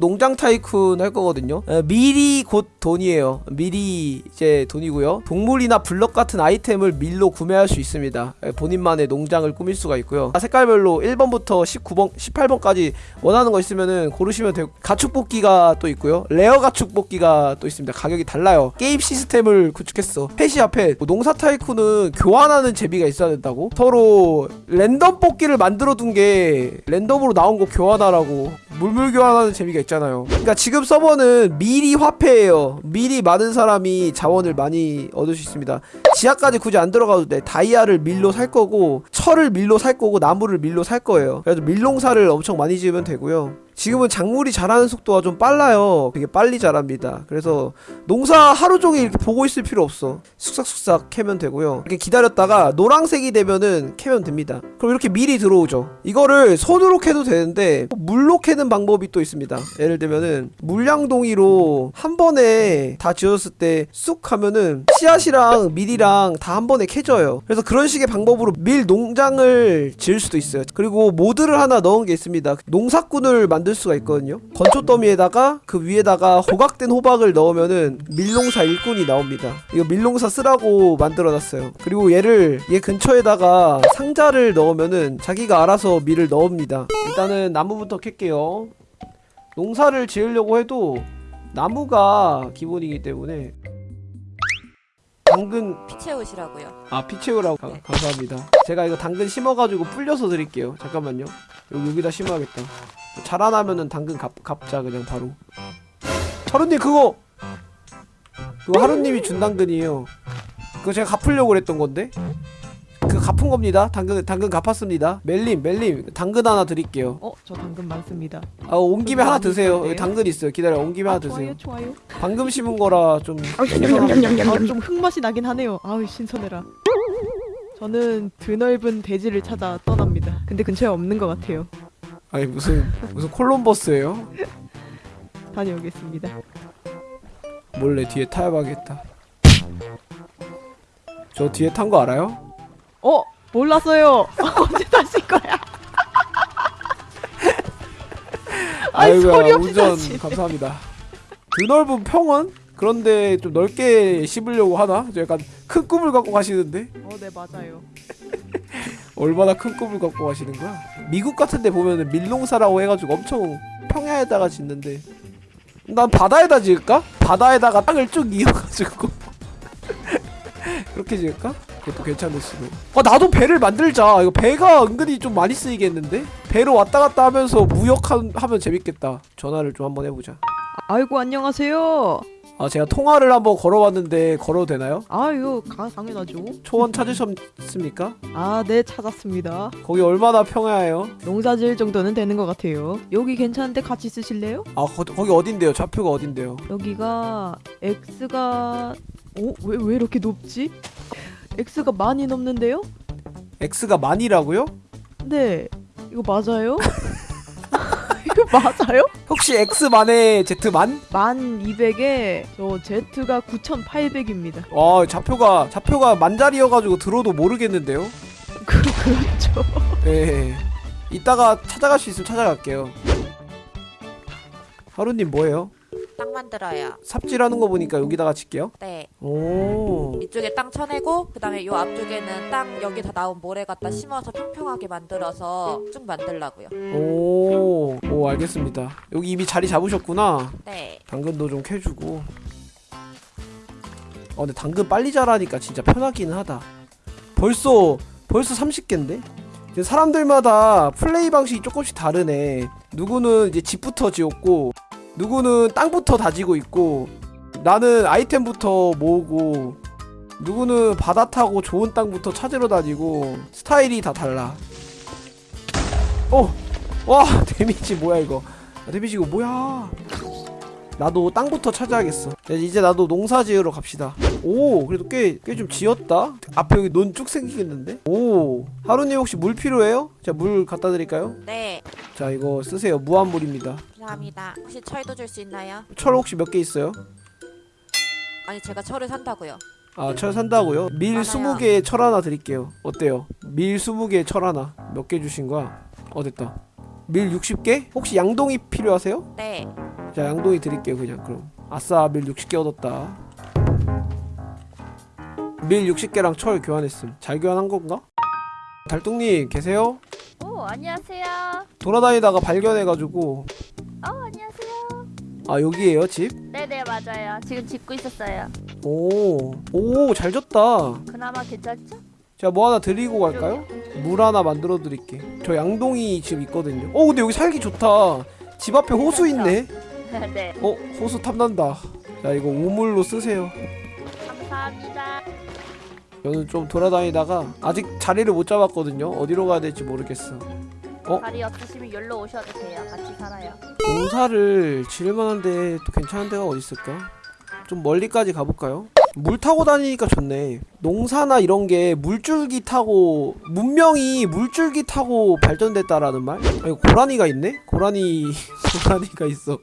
농장 tycoon 할 거거든요. 에, 밀이 곧 돈이에요. 밀이 이제 돈이고요. 동물이나 블럭 같은 아이템을 밀로 구매할 수 있습니다. 에, 본인만의 농장을 꾸밀 수가 있고요. 아, 색깔별로 1번부터 19번, 18번까지 원하는 거 있으면은 고르시면 되고 가축 뽑기가 또 있고요. rare 가축 뽑기가 또 있습니다. 가격이 달라요. 게임 시스템을 구축했어. 펫이야 펫. 뭐 농사 tycoon은 교환하는 재미가 있어야 된다고. 서로 랜덤 뽑기를 만들어 둔 게 랜덤으로 나온 거 교환하라고. 물물 교환하는 재미가 있잖아요. 그러니까 지금 서버는 밀이 화폐예요. 밀이 많은 사람이 자원을 많이 얻을 수 있습니다. 지하까지 굳이 안 들어가도 돼. 다이아를 밀로 살 거고 철을 밀로 살 거고 나무를 밀로 살 거예요. 그래서 밀농사를 엄청 많이 지으면 되고요. 지금은 작물이 자라는 속도가 좀 빨라요. 되게 빨리 자랍니다. 그래서 농사 하루 종일 이렇게 보고 있을 필요 없어. 쑥싹쑥싹 캐면 되고요. 이렇게 기다렸다가 노란색이 되면은 캐면 됩니다. 그럼 이렇게 밀이 들어오죠. 이거를 손으로 캐도 되는데 물로 캐는 방법이 또 있습니다. 예를 들면은 물 양동이로 한 번에 다 지었을 때 쑥 하면은 씨앗이랑 밀이랑 다 한 번에 캐져요. 그래서 그런 식의 방법으로 밀 농장을 지을 수도 있어요. 그리고 모드를 하나 넣은 게 있습니다. 농사꾼을 만들 수가 있거든요. 건초 더미에다가 그 위에다가 호각된 호박을 넣으면은 밀농사 일꾼이 나옵니다. 이거 밀농사 쓰라고 만들어놨어요. 그리고 얘를 얘 근처에다가 상자를 넣으면은 자기가 알아서 밀을 넣습니다. 일단은 나무부터 캘게요. 농사를 지으려고 해도 나무가 기본이기 때문에 당근 피 채우시라고요. 아 피 채우라고 가- 네. 감사합니다 제가 이거 당근 심어가지고 불려서 드릴게요 잠깐만요 여기, 여기다 심어야겠다 자라나면은 당근 갚, 갚자 그냥 바로 하루님 그거 그거 하루님이 준 당근이에요 그거 제가 갚으려고 그랬던 건데 그거 갚은 겁니다 당근 당근 갚았습니다 멜님 멜님 당근 하나 드릴게요 어, 저 당근 많습니다. 아 온 김에 하나 드세요 네. 여기 당근 있어요 기다려 온 김에 하나 아, 드세요 좋아요, 좋아요. 방금 심은 거라 좀 아, 좀 흙맛이 나긴 하네요. 아우, 신선해라. 저는 드넓은 대지를 찾아 떠납니다. 근데 근처에 없는 것 같아요. 아니 무슨 무슨 콜럼버스예요? 다녀오겠습니다. 몰래 뒤에 타야겠다. 저 뒤에 탄 거 알아요? 어, 몰랐어요. 언제 타실 거야? 아이, 소리 없이 운전 타시네. 감사합니다. 드넓은 평원? 그런데 좀 넓게 씹으려고 하나? 저 약간 큰 꿈을 갖고 가시는데? 어, 네, 맞아요. 얼마나 큰 꿈을 갖고 가시는 거야? 미국 같은 데 보면은 밀농사라고 해가지고 엄청 평야에다가 짓는데 난 바다에다 지을까? 바다에다가 땅을 쭉 이어가지고 그렇게 지을까? 그것도 괜찮을 수도 아 나도 배를 만들자 이거 배가 은근히 좀 많이 쓰이겠는데? 배로 왔다 갔다 하면서 무역하면 재밌겠다 전화를 좀 한번 해보자 아이고, 안녕하세요. 아 제가 통화를 한번 걸어봤는데 걸어도 되나요? 아유, 가, 당연하죠. 초원 찾으셨습니까? 아, 네, 찾았습니다. 거기 얼마나 평야해요? 농사 지을 정도는 되는 것 같아요. 여기 괜찮은데 같이 쓰실래요? 아 거, 거기 어딘데요? 좌표가 어딘데요? 여기가 X가 어? 왜, 왜 이렇게 높지? X가 많이 넘는데요? X가 만이라고요? 네 이거 맞아요? 이거 맞아요? 혹시 X만의 Z만? 만 200에 저 Z가 9800입니다 와 좌표가 좌표가 만자리여가지고 들어도 모르겠는데요? 그, 그렇죠 예. 이따가 찾아갈 수 있으면 찾아갈게요. 하루님 뭐예요? 땅 만들어요. 삽질하는 거 보니까 여기다가 칠게요. 네. 오. 이쪽에 땅 쳐내고 그다음에 요 앞쪽에는 땅 여기 다 나온 모래 갖다 심어서 평평하게 만들어서 쭉 만들라고요. 오. 오 알겠습니다. 여기 이미 자리 잡으셨구나. 네. 당근도 좀 캐주고. 어 근데 당근 빨리 자라니까 진짜 편하기는 하다. 벌써 벌써 30개인데? 이제 사람들마다 플레이 방식이 조금씩 다르네. 누구는 이제 집부터 지었고, 누구는 땅부터 다지고 있고, 나는 아이템부터 모으고, 누구는 바다 타고 좋은 땅부터 찾으러 다니고, 스타일이 다 달라. 어! 와! 데미지 뭐야 이거. 아, 데미지 이거 뭐야? 나도 땅부터 찾아야겠어. 야, 이제 나도 농사 지으러 갑시다. 오, 그래도 꽤, 꽤 좀 지었다? 앞에 여기 논 쭉 생기겠는데? 오, 하루님 혹시 물 필요해요? 자, 물 갖다 드릴까요? 네. 자, 이거 쓰세요. 무한물입니다. 감사합니다. 혹시 철도 줄 수 있나요? 철 혹시 몇 개 있어요? 아니 제가 철을 산다고요. 아, 철 산다고요? 밀 많아요. 20개 철 하나 드릴게요. 어때요? 밀 20개 철 하나. 몇 개 주신 거야? 어, 됐다. 밀 60개? 혹시 양동이 필요하세요? 네. 자 양동이 드릴게요 그냥 그럼 아싸 밀 60개 얻었다 밀 60개랑 철 교환했음 잘 교환한 건가? 달뚱님 계세요? 오 안녕하세요. 돌아다니다가 발견해가지고 어 안녕하세요. 아 여기에요 집? 네네 맞아요. 지금 짓고 있었어요. 오오 잘 졌다 그나마 괜찮죠? 제가 뭐 하나 드리고 갈까요? 물 하나 만들어 드릴게 저 양동이 집 있거든요 어 근데 여기 살기 좋다 집 앞에 호수 있네 네. 어 호수 탐난다 자 이거 우물로 쓰세요 감사합니다. 저는 좀 돌아다니다가 아직 자리를 못 잡았거든요 어디로 가야 될지 모르겠어 어? 자리 없으시면 여기로 오셔도 돼요. 같이 살아요. 농사를 지을 만한데 또 괜찮은 데가 어디 있을까? 좀 멀리까지 가볼까요? 물 타고 다니니까 좋네. 농사나 이런 게 물줄기 타고 문명이 물줄기 타고 발전됐다라는 말? 아, 이거 고라니가 있네? 고라니 고라니가 있어.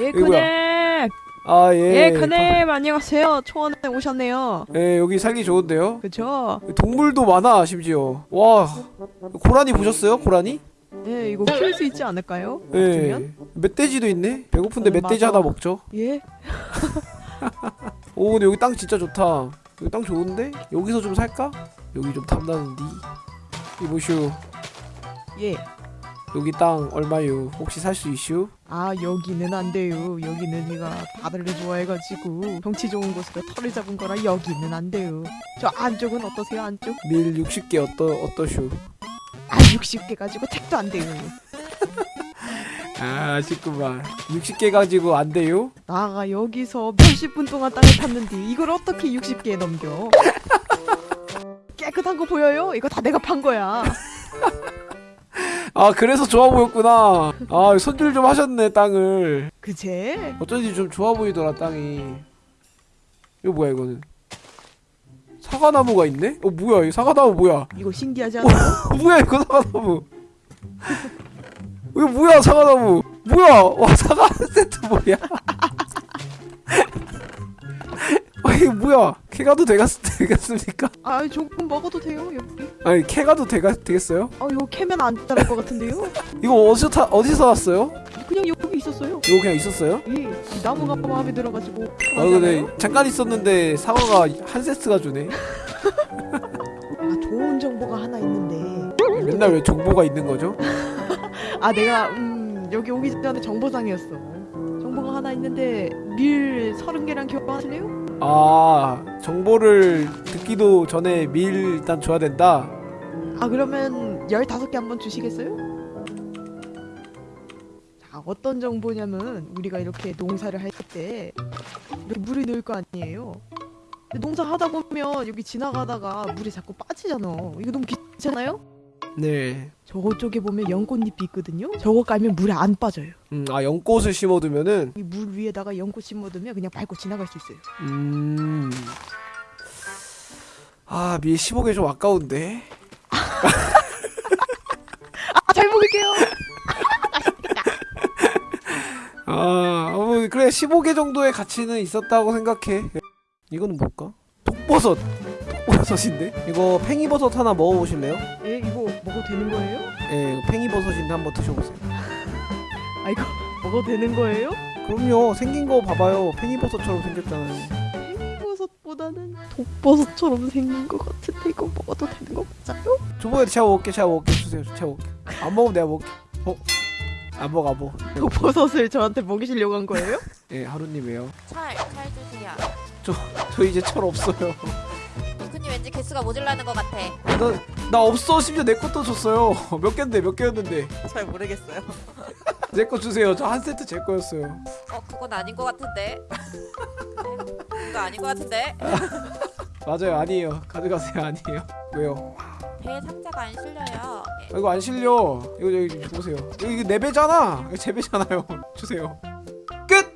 예 이거야. 크네. 아 예. 예 크네. 안녕하세요. 초원에 오셨네요. 예 여기 살기 좋은데요. 그쵸? 동물도 많아 심지어. 와 고라니 보셨어요? 고라니? 예 이거 키울 수 있지 않을까요? 예. 멧돼지도 있네. 배고픈데 어, 멧돼지 맞아. 하나 먹죠. 예. 오 근데 여기 땅 진짜 좋다 여기 땅 좋은데? 여기서 좀 살까? 여기 좀 탐나는디 이보슈 예. 여기 땅 얼마유 혹시 살 수 있슈? 아 여기는 안 돼요. 여기는 제가 바다를 좋아해가지고 경치 좋은 곳으로 털을 잡은 거라 여기는 안 돼요. 저 안쪽은 어떠세요? 안쪽? 밀 60개 어떠, 어떠슈? 아 60개 가지고 택도 안 돼요. 아 아쉽구만 60개 가지고 안 돼요? 나가 여기서 몇십 분 동안 땅을 팠는데 이걸 어떻게 60개에 넘겨? 깨끗한 거 보여요? 이거 다 내가 판 거야. 아 그래서 좋아 보였구나 아 손질 좀 하셨네 땅을 그제? 어쩐지 좀 좋아 보이더라 땅이 이거 뭐야 이거는 사과나무가 있네? 어 뭐야 이 사과나무 뭐야 이거 신기하지? 어, 뭐야 이거 사과나무 이거 뭐야 사과나무 뭐야 와 사과 한 세트 뭐야 아 이게 뭐야 캐가도 되겠, 되겠습니까? 아 조금 먹어도 돼요 여기. 아니 캐가도 되가, 되겠어요? 아 이거 캐면 안 자랄 것 같은데요? 이거 어디서 타, 어디서 왔어요? 그냥 여기 있었어요. 이거 그냥 있었어요? 예, 이 나무가 마음에 들어가지고. 아 근데 잠깐 있었는데 사과가 한 세트가 주네 아 좋은 정보가 하나 있는데. 맨날 왜 정보가 있는 거죠? 아 내가 음 여기 오기 전에 정보상이었어. 정보가 하나 있는데 밀 서른 개랑 교환하실래요? 아 정보를 듣기도 전에 밀 일단 줘야 된다 아 그러면 15개 한번 주시겠어요? 자 어떤 정보냐면 우리가 이렇게 농사를 할 때 이렇게 물이 넣을 거 아니에요 근데 농사 하다 보면 여기 지나가다가 물이 자꾸 빠지잖아 이거 너무 귀찮아요? 네 저쪽에 보면 연꽃잎이 있거든요 저거 깔면 물에 안 빠져요 음, 아 연꽃을 심어두면은 이 물 위에다가 연꽃 심어두면 그냥 밟고 지나갈 수 있어요 음. 아, 밀 15개 좀 아까운데. 아 잘 먹을게요 아, 어, 그래 15개 정도의 가치는 있었다고 생각해. 이거는 뭘까? 독버섯. 독버섯인데? 이거 팽이버섯 하나 먹어보실래요? 먹어도 되는 거예요? 예, 팽이버섯인데 한번 드셔보세요. 아 이거 먹어도 되는 거예요? 그럼요, 생긴 거 봐봐요. 팽이버섯처럼 생겼잖아요. 팽이버섯보다는 독버섯처럼 생긴 것 같은데 이거 먹어도 되는 거 맞아요? 저번에 제가 먹을게, 제가 먹을게 주세요. 제가 먹을게. 안 먹으면 내가 먹을게. 어? 안 먹어, 안 먹어. 독버섯을 저한테 먹이시려고 한 거예요? 예, 하루님이에요. 찰, 찰 주세요. 저 이제 철 없어요. 둥크님 왠지 개수가 모질라는 것 같아. 나, 나 없어. 심지어 내 것도 줬어요. 몇 개인데 몇 개였는데? 잘 모르겠어요. 내거 주세요. 저 한 세트 제 거였어요. 어, 그건 아닌 것 같은데. 네, 그거 아닌 것 같은데. 맞아요. 아니에요. 가져가세요? 아니에요. 왜요? 배에 상자가 안 실려요. 예. 아, 이거 안 실려. 이거 여기 보세요. 이거 내 배잖아. 이거 제 배잖아요. 주세요. 끝